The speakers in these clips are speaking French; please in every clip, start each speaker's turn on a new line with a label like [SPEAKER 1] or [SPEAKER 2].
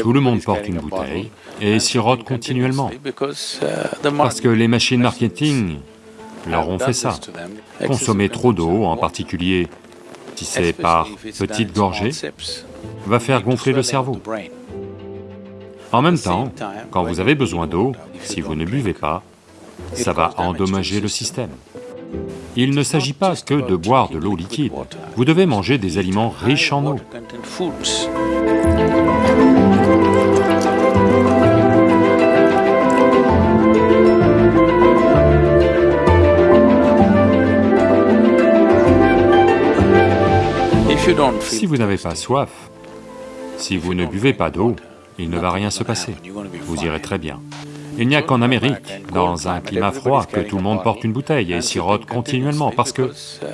[SPEAKER 1] Tout le monde porte une bouteille et sirote continuellement, parce que les machines marketing leur ont fait ça. Consommer trop d'eau, en particulier si par petites gorgées, va faire gonfler le cerveau. En même temps, quand vous avez besoin d'eau, si vous ne buvez pas, ça va endommager le système. Il ne s'agit pas que de boire de l'eau liquide, vous devez manger des aliments riches en eau. Si vous n'avez pas soif, si vous ne buvez pas d'eau, il ne va rien se passer, vous irez très bien. Il n'y a qu'en Amérique, dans un climat froid, que tout le monde porte une bouteille et sirote continuellement, parce que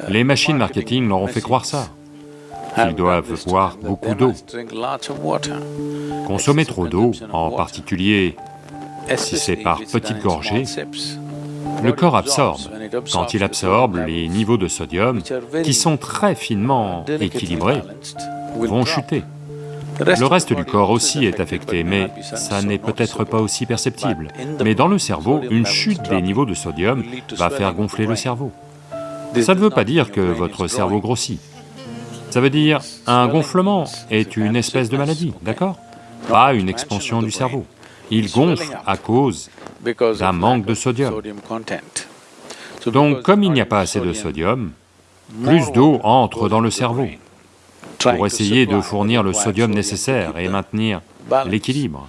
[SPEAKER 1] les machines marketing leur ont fait croire ça. Ils doivent boire beaucoup d'eau. Consommer trop d'eau, en particulier si c'est par petites gorgées, le corps absorbe. Quand il absorbe, les niveaux de sodium, qui sont très finement équilibrés, vont chuter. Le reste du corps aussi est affecté, mais ça n'est peut-être pas aussi perceptible. Mais dans le cerveau, une chute des niveaux de sodium va faire gonfler le cerveau. Ça ne veut pas dire que votre cerveau grossit. Ça veut dire, un gonflement est une espèce de maladie, d'accord? Pas une expansion du cerveau. Il gonfle à cause d'un manque de sodium. Donc comme il n'y a pas assez de sodium, plus d'eau entre dans le cerveau pour essayer de fournir le sodium nécessaire et maintenir l'équilibre.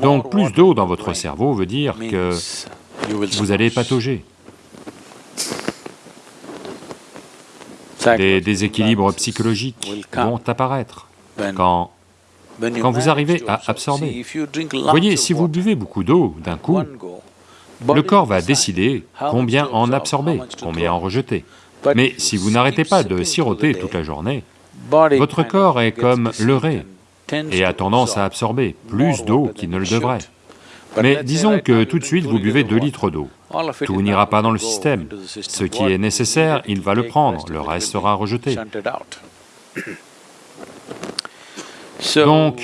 [SPEAKER 1] Donc plus d'eau dans votre cerveau veut dire que vous allez patauger. Des déséquilibres psychologiques vont apparaître quand quand vous arrivez à absorber. Voyez, si vous buvez beaucoup d'eau d'un coup, le corps va décider combien en absorber, combien en rejeter. Mais si vous n'arrêtez pas de siroter toute la journée, votre corps est comme leurré et a tendance à absorber plus d'eau qu'il ne le devrait. Mais disons que tout de suite vous buvez 2 litres d'eau, tout n'ira pas dans le système. Ce qui est nécessaire, il va le prendre, le reste sera rejeté. Donc,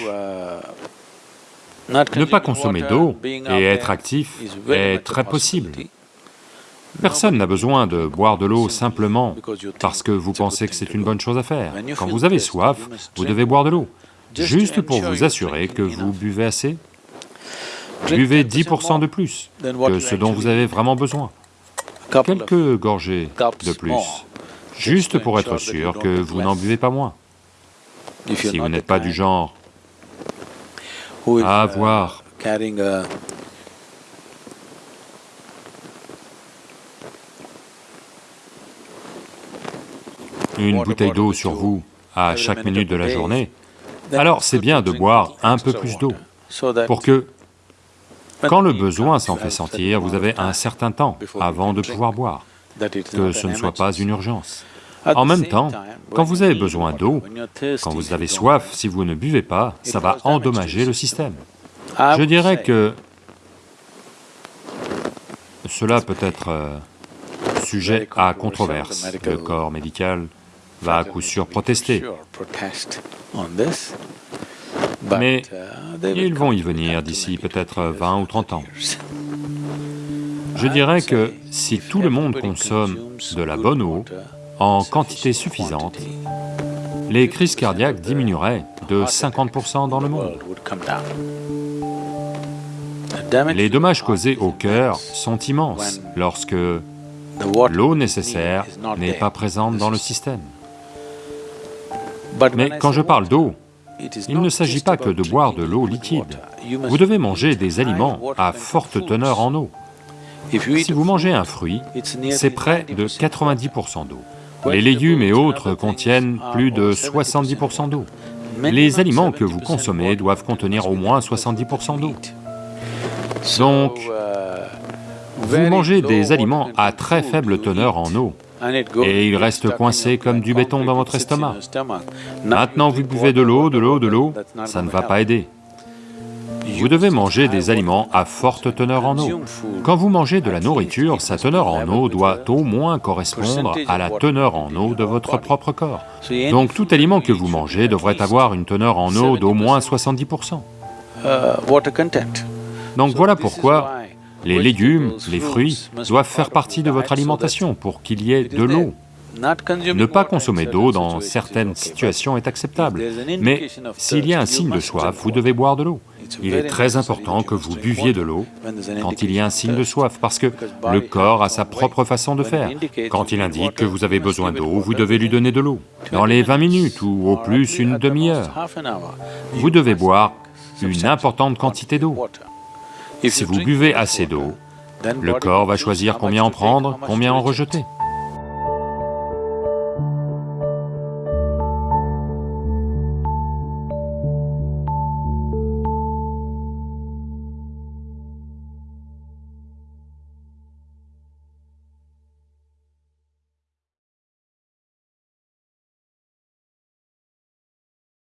[SPEAKER 1] ne pas consommer d'eau et être actif est très possible. Personne n'a besoin de boire de l'eau simplement parce que vous pensez que c'est une bonne chose à faire. Quand vous avez soif, vous devez boire de l'eau, juste pour vous assurer que vous buvez assez. Buvez 10% de plus que ce dont vous avez vraiment besoin, quelques gorgées de plus, juste pour être sûr que vous n'en buvez pas moins. Si vous n'êtes pas du genre à avoir une bouteille d'eau sur vous à chaque minute de la journée, alors c'est bien de boire un peu plus d'eau, pour que, quand le besoin s'en fait sentir, vous avez un certain temps avant de pouvoir boire, que ce ne soit pas une urgence. En même temps, quand vous avez besoin d'eau, quand vous avez soif, si vous ne buvez pas, ça va endommager le système. Je dirais que cela peut être euh, sujet à controverse. Le corps médical va à coup sûr protester. Mais ils vont y venir d'ici peut-être 20 ou 30 ans. Je dirais que si tout le monde consomme de la bonne eau en quantité suffisante, les crises cardiaques diminueraient de 50% dans le monde. Les dommages causés au cœur sont immenses lorsque l'eau nécessaire n'est pas présente dans le système. Mais quand je parle d'eau, il ne s'agit pas que de boire de l'eau liquide. Vous devez manger des aliments à forte teneur en eau. Si vous mangez un fruit, c'est près de 90% d'eau. Les légumes et autres contiennent plus de 70% d'eau. Les aliments que vous consommez doivent contenir au moins 70% d'eau. Donc, vous mangez des aliments à très faible teneur en eau, et il reste coincé comme du béton dans votre estomac. Maintenant vous buvez de l'eau, de l'eau, de l'eau, ça ne va pas aider. Vous devez manger des aliments à forte teneur en eau. Quand vous mangez de la nourriture, sa teneur en eau doit au moins correspondre à la teneur en eau de votre propre corps. Donc tout aliment que vous mangez devrait avoir une teneur en eau d'au moins 70%. Donc voilà pourquoi les légumes, les fruits doivent faire partie de votre alimentation pour qu'il y ait de l'eau. Ne pas consommer d'eau dans certaines situations est acceptable, mais s'il y a un signe de soif, vous devez boire de l'eau. Il est très important que vous buviez de l'eau quand il y a un signe de soif, parce que le corps a sa propre façon de faire. Quand il indique que vous avez besoin d'eau, vous devez lui donner de l'eau. Dans les 20 minutes ou au plus une demi-heure, vous devez boire une importante quantité d'eau. Si vous buvez assez d'eau, le corps va choisir combien en prendre, combien en rejeter.